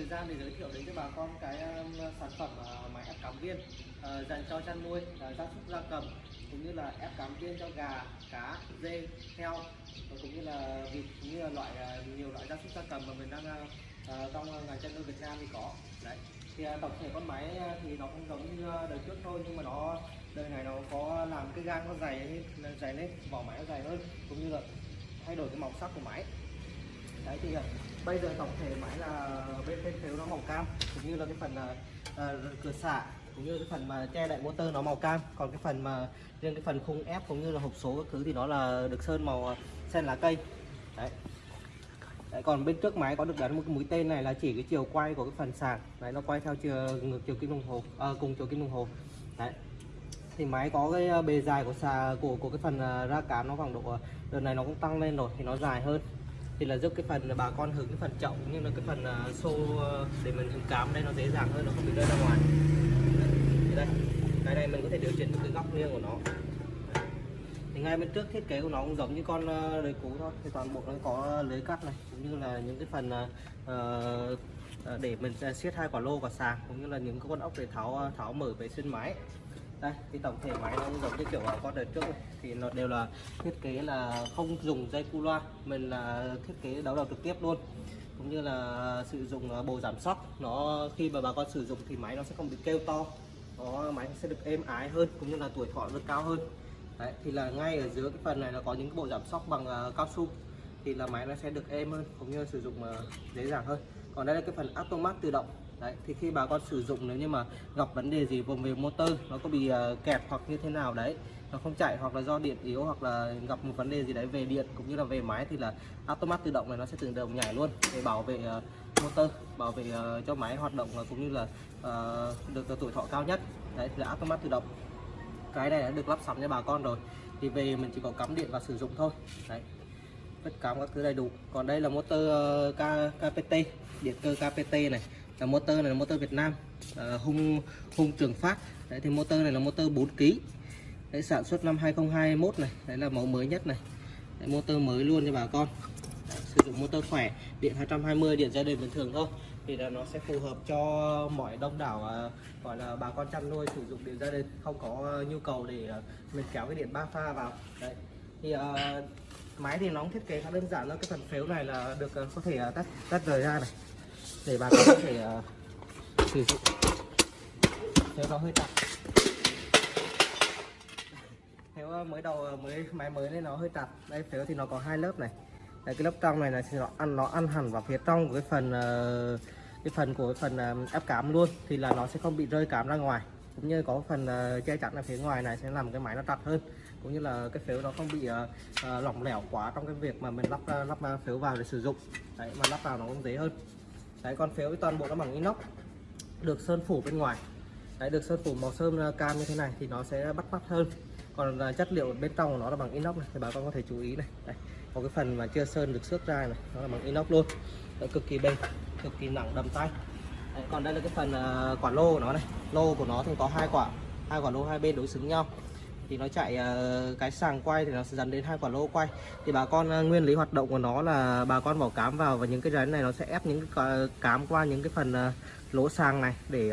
thời gian để giới thiệu đến cho bà con cái um, sản phẩm à, máy ép cám viên à, dành cho chăn nuôi à, gia súc, gia cầm, cũng như là ép cám viên cho gà, cá, dê, heo, và cũng như là vịt, cũng như là loại nhiều loại gia súc, gia cầm mà mình đang trong ngành chăn nuôi Việt Nam thì có. Đấy. Thì tổng thể con máy thì nó cũng giống như đời trước thôi, nhưng mà nó, đời này nó có làm cái gang nó dày lên dày lên, vỏ máy nó dày hơn, cũng như là thay đổi cái màu sắc của máy đấy thì ờ, bây giờ tổng thể máy là bên bên phiếu nó màu cam cũng như là cái phần uh, cửa xả cũng như cái phần mà che lại motor nó màu cam. Còn cái phần mà riêng cái phần khung ép cũng như là hộp số các thứ thì nó là được sơn màu sen lá cây. Đấy. Đấy, còn bên trước máy có được gắn một cái mũi tên này là chỉ cái chiều quay của cái phần sàn đấy nó quay theo chiều ngược chiều kim đồng hồ à, cùng chiều kim đồng hồ. Đấy. Thì máy có cái bề dài của xà của của cái phần ra cám nó khoảng độ đợt này nó cũng tăng lên rồi thì nó dài hơn thì là giúp cái phần bà con hứng cái phần trọng cũng như là cái phần uh, xô à, để mình hứng cám đây nó dễ dàng hơn nó không bị rơi ra ngoài. Đây cái này mình có thể điều chỉnh được cái góc nghiêng của nó. Thì ngay bên trước thiết kế của nó cũng giống như con à, đời cũ thôi. Thì toàn bộ nó có lưới cắt này cũng như là những cái phần uh, để mình siết hai quả lô quả sàng cũng như là những cái con ốc để tháo tháo mở vệ sinh máy đây cái tổng thể máy nó cũng giống như kiểu con đời trước này. thì nó đều là thiết kế là không dùng dây cu loa mình là thiết kế đấu đầu trực tiếp luôn. Cũng như là sử dụng à, bồ giảm sóc. Nó khi mà bà con sử dụng thì máy nó sẽ không bị kêu to. Nó máy sẽ được êm ái hơn cũng như là tuổi thọ được cao hơn. Đấy, thì là ngay ở dưới cái phần này nó có những cái bộ giảm sóc bằng uh, cao su. Thì là máy nó sẽ được êm hơn cũng như sử dụng uh, dễ dàng hơn. Còn đây là cái phần automat tự động đấy thì khi bà con sử dụng nếu như mà gặp vấn đề gì vùng về motor nó có bị uh, kẹt hoặc như thế nào đấy nó không chạy hoặc là do điện yếu hoặc là gặp một vấn đề gì đấy về điện cũng như là về máy thì là automat tự động này nó sẽ tự động nhảy luôn để bảo vệ uh, motor bảo vệ uh, cho máy hoạt động và cũng như là uh, được tuổi thọ cao nhất. Đấy thì là automat tự động. Cái này đã được lắp sẵn cho bà con rồi thì về mình chỉ có cắm điện và sử dụng thôi. Đấy tất cả các thứ đầy đủ. Còn đây là motor ờ, uh, KPT điện cơ KPT này là motor này là motor Việt Nam à, hung hung trường phát. Đấy thì motor này là motor 4 kg đấy sản xuất năm 2021 này đấy là mẫu mới nhất này. Đấy, motor mới luôn cho bà con. Đấy, sử dụng motor khỏe điện 220 điện gia đình bình thường thôi. Thì là nó sẽ phù hợp cho mọi đông đảo à, gọi là bà con chăn nuôi sử dụng điện gia đình không có nhu cầu để à, mình kéo cái điện ba pha vào. Đấy thì uh, máy thì nó thiết kế khá đơn giản thôi. Cái phần phếu này là được có thể tắt tách tách rời ra này để bà con có thể uh, sử dụng. Nếu nó hơi chặt nếu ờ, mới đầu ờ, mới máy mới nên nó hơi chặt đây phếu thì nó có hai lớp này. Đây, cái lớp trong này là thì nó ăn nó ăn hẳn vào phía trong của cái phần uh, cái phần của cái phần uh, ép cám luôn. Thì là nó sẽ không bị rơi cám ra ngoài. Cũng như có phần uh, che chắn ở phía ngoài này sẽ làm cái máy nó chặt hơn. Cũng như là cái phiếu nó không bị uh, uh, lỏng lẻo quá trong cái việc mà mình lắp uh, lắp uh, phếu vào để sử dụng. Đấy mà lắp vào nó cũng dễ hơn đấy con phếu toàn bộ nó bằng inox. Được sơn phủ bên ngoài. Đấy được sơn phủ màu sơn uh, cam như thế này thì nó sẽ bắt mắt hơn. Còn uh, chất liệu bên trong của nó là bằng inox này thì bà con có thể chú ý này. Đây có cái phần mà chưa sơn được xước ra này nó là bằng inox luôn. Đấy, cực kỳ bền cực kỳ nặng đầm tay. Đấy, còn đây là cái phần uh, quả lô của nó này. Lô của nó thì có hai quả hai quả lô hai bên đối xứng nhau thì nó chạy ờ, cái sàng quay thì nó sẽ dẫn đến hai quả lô quay. Thì bà con ờ, nguyên lý hoạt động của nó là bà con bỏ cám vào và những cái rắn này nó sẽ ép những cái ờ, cám qua những cái phần lỗ sàng này để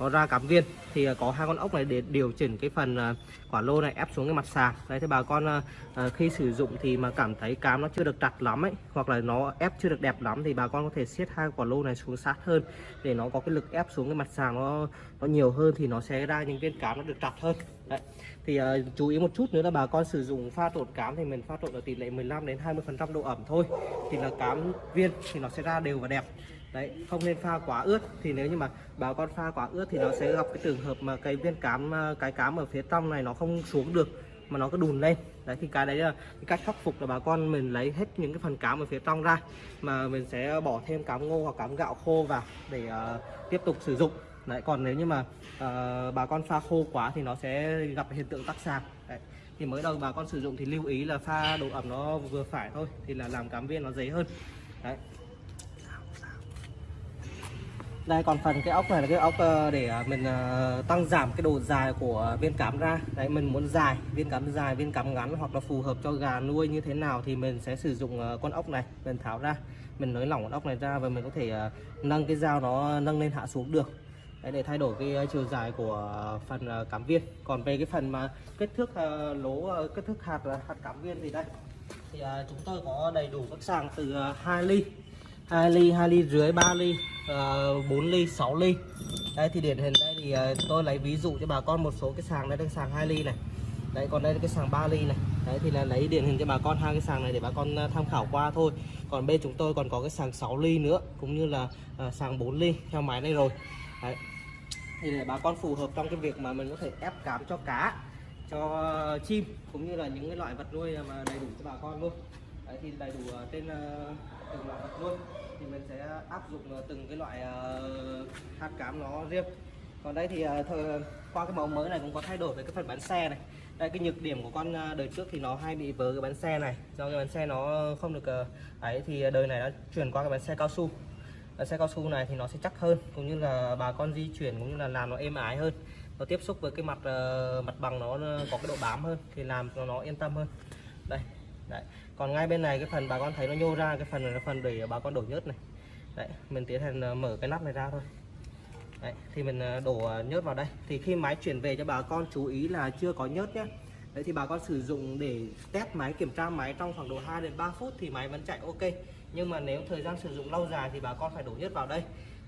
nó ra cám viên thì à, có hai con ốc này để điều chỉnh cái phần à, quả lô này ép xuống cái mặt sàn. đấy thì bà con à, khi sử dụng thì mà cảm thấy cám nó chưa được chặt lắm ấy hoặc là nó ép chưa được đẹp lắm thì bà con có thể siết hai quả lô này xuống sát hơn để nó có cái lực ép xuống cái mặt sàn nó nó nhiều hơn thì nó sẽ ra những viên cám nó được chặt hơn. Đấy. Thì uh, chú ý một chút nữa là bà con sử dụng pha trộn cám thì mình pha trộn ở tỷ lệ 15 đến 20 phần trăm độ ẩm thôi. Thì là cám viên thì nó sẽ ra đều và đẹp đấy không nên pha quá ướt. Thì nếu như mà bà con pha quá ướt thì nó sẽ gặp cái trường hợp mà cái viên cám à, cái cám ở phía trong này nó không xuống được mà nó cứ đùn lên. Đấy thì cái đấy là cái cách khắc phục là bà con mình lấy hết những cái phần cám ở phía trong ra mà mình sẽ bỏ thêm cám ngô hoặc cám gạo khô vào để uh, tiếp tục sử dụng. Đấy còn nếu như mà uh, bà con pha khô quá thì nó sẽ gặp hiện tượng tắc sạc đấy thì mới đầu bà con sử dụng thì lưu ý là pha độ ẩm nó vừa phải thôi thì là làm cám viên nó dễ hơn. Đấy đây còn phần cái ốc này là cái ốc ờ, để ờ, mình ờ, tăng giảm cái độ dài của viên cắm ra. Đấy mình muốn dài viên cắm dài viên cắm ngắn hoặc là phù hợp cho gà nuôi như thế nào thì mình sẽ sử dụng con ốc này mình tháo ra. Mình nới lỏng con ốc này ra và mình có thể nâng cái dao nó nâng lên hạ xuống được. Đấy, để thay đổi cái chiều dài của phần cám cắm viên. Còn về cái phần mà kích thước lỗ kích thước hạt hạt cắm viên thì đây. Thì chúng tôi có đầy đủ các sàng từ 2 ly. 2 ly 2 ly rưỡi 3 ly ờ, uh, 4 ly 6 ly. Đây thì điển hình đây thì ờ, tôi lấy ví dụ cho bà con một số cái sàng đây đang sàng 2 ly này. Đấy còn đây là cái sàng 3 ly này. Đấy thì là lấy điển hình cho bà con hai cái sàng này để bà con ờ, tham khảo qua thôi. Còn bên chúng tôi còn có cái sàng 6 ly nữa cũng như là ờ, sàng 4 ly theo máy này rồi. Đấy. Thì để bà con phù hợp trong cái việc mà mình có thể ép cám cho cá cho chim cũng như là những cái loại vật nuôi mà đầy đủ cho bà con luôn. Đấy thì đầy đủ trên ờ, từng loại vật luôn. Thì mình sẽ áp dụng ờ, từng cái loại ờ, hạt cám nó riêng. Còn đây thì ờ, thờ, qua cái mẫu mới này cũng có thay đổi về cái phần bánh xe này. Đây cái nhược điểm của con đời trước thì nó hay bị vớ cái bánh xe này. Do cái bánh xe nó không được ấy thì đời này đã chuyển qua cái bánh xe cao su. Bánh xe cao su này thì nó sẽ chắc hơn cũng như là bà con di chuyển cũng như là làm nó êm ái hơn. Nó tiếp xúc với cái mặt mặt bằng nó có cái độ bám hơn thì làm cho nó yên tâm hơn. Đây đấy. Còn ngay bên này cái phần bà con thấy nó nhô ra cái phần này là phần để bà con đổ nhớt này. Đấy mình tiến hành ờ, mở cái nắp này ra thôi. Đấy thì mình ờ, đổ ờ, nhớt vào đây. Thì khi máy chuyển về cho bà con chú ý là chưa có nhớt nhé đấy thì bà con sử dụng để test máy kiểm tra máy trong khoảng độ 2 đến 3 phút thì máy vẫn chạy ok. Nhưng mà nếu thời gian sử dụng lâu dài thì bà con phải đổ nhớt vào đây.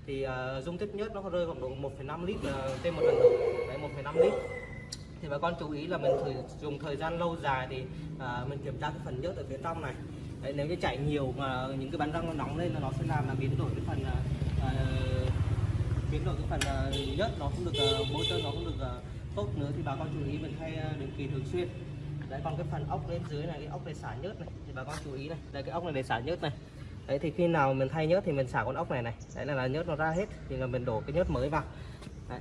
Thì uh, dung tích nhớt nó rơi khoảng độ 1,5 lít uh, trên một lần đổ đấy 1,5 lít thì bà con chú ý là mình thử dùng thời gian lâu dài thì à, mình kiểm tra cái phần nhớt ở phía trong này. Đấy, nếu như chảy nhiều mà những cái bánh răng nó nóng lên là nó sẽ làm là biến đổi cái phần à, à biến đổi cái phần à, nhớt nó không được uh, bôi trơn nó không được à, tốt nữa. Thì bà con chú ý mình thay à, định kỳ thường xuyên. Đấy còn cái phần ốc bên dưới này cái ốc để xả nhớt này thì bà con chú ý này. Đây cái ốc này để xả nhớt này. Đấy thì khi nào mình thay nhớt thì mình xả con ốc này này. Đấy là, là nhớt nó ra hết thì là mình đổ cái nhớt mới vào đấy.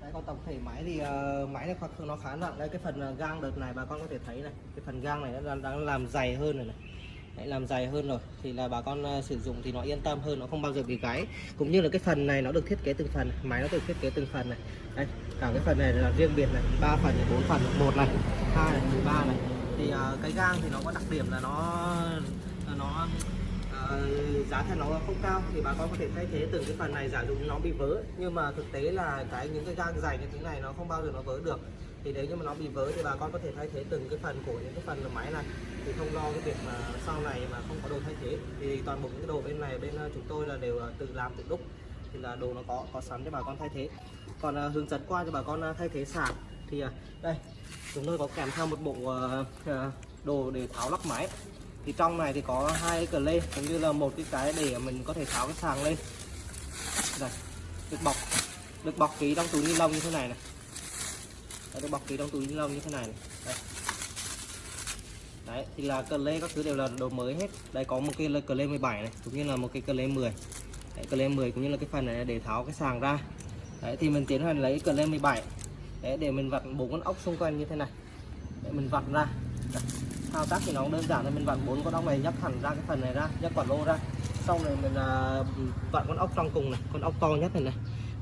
Đấy, còn tổng thể máy thì uh, máy này hoặc nó khá nặng. Đây cái phần uh, gang đợt này bà con có thể thấy này cái phần gang này nó đang, đang làm dày hơn rồi này. Đấy, làm dày hơn rồi. Thì là bà con uh, sử dụng thì nó yên tâm hơn nó không bao giờ bị gáy. Cũng như là cái phần này nó được thiết kế từng phần máy nó được thiết kế từng phần này. Đây cả cái phần này là riêng biệt này. Ba phần này bốn phần một này hai này ba này. Thì uh, cái gang thì nó có đặc điểm là nó nó Ờ, giá thành nó không cao thì bà con có thể thay thế từng cái phần này giả dụ nó bị vỡ nhưng mà thực tế là cái những cái gang dày như thế này nó không bao giờ nó vỡ được. Thì nếu như mà nó bị vỡ thì bà con có thể thay thế từng cái phần của những cái phần máy này. Thì không lo cái việc mà sau này mà không có đồ thay thế. Thì toàn bộ những cái đồ bên này bên ờ, chúng tôi là đều ờ, tự làm tự đúc. Thì là đồ nó có có sẵn cho bà con thay thế. Còn uh, hướng dẫn qua cho bà con uh, thay thế sạc thì uh, đây chúng tôi có kèm theo một bộ uh, uh, đồ để tháo lắp máy thì trong này thì có hai cờ lê cũng như là một cái cái để mình có thể tháo cái sàng lên. Đây được bọc được bọc ký trong túi ni lông như thế này này. Đấy, được bọc ký trong túi ni lông như thế này, này. Đây. đấy thì là cờ lê các thứ đều là đồ mới hết. Đây có một cái cờ lê 17 này cũng như là một cái cờ lê 10 đấy, cờ lê 10 cũng như là cái phần này để tháo cái sàng ra. Đấy thì mình tiến hành lấy cờ lê 17 đấy để mình vặn bốn con ốc xung quanh như thế này. Để mình vặn ra. Đấy thao tác thì nó cũng đơn giản là mình vặn bốn con ốc này nhấc hẳn ra cái phần này ra nhấc quả lô ra. Sau này mình là vặn con ốc trong cùng này con ốc to nhất này này.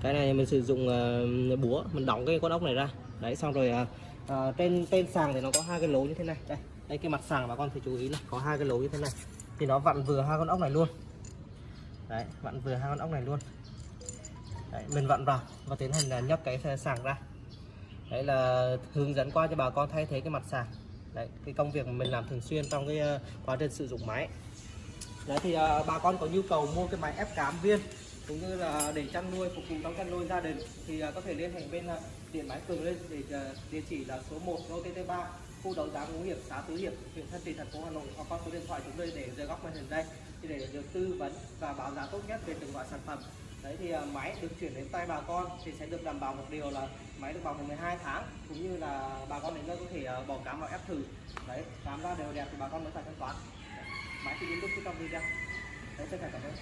Cái này mình sử dụng uh, búa mình đóng cái con ốc này ra. Đấy xong rồi uh, uh, trên trên sàng thì nó có hai cái lỗ như thế này. Đây đây cái mặt sàng bà con thì chú ý này có hai cái lỗ như thế này. Thì nó vặn vừa hai con ốc này luôn. Đấy vặn vừa hai con ốc này luôn. Đấy, mình vặn vào và tiến hành là nhấc cái sàng ra. Đấy là hướng dẫn qua cho bà con thay thế cái mặt sàng đấy cái công việc mà mình làm thường xuyên trong cái uh, quá trình sử dụng máy. Đấy thì uh, bà con có nhu cầu mua cái máy ép cám viên cũng như là để chăn nuôi phục vụ trong chăn nuôi gia đình thì uh, có thể liên hệ bên uh, điện máy cường lên để uh, địa chỉ là số 1 lô tt 3 khu đấu giá ngũ hiệp xã tứ hiệp huyện thân trì thành phố hà nội hoặc qua số điện thoại chúng tôi để dưới góc màn hình đây thì để được tư vấn và báo giá tốt nhất về từng loại sản phẩm đấy thì à, máy được chuyển đến tay bà con thì sẽ được đảm bảo một điều là máy được bảo hành 12 tháng, cũng như là bà con đến đây có thể à, bỏ cám vào ép thử. Đấy, cám ra đều đẹp thì bà con mới phải thanh toán. Máy thì đến lúc trong video đấy, xin cảm ơn.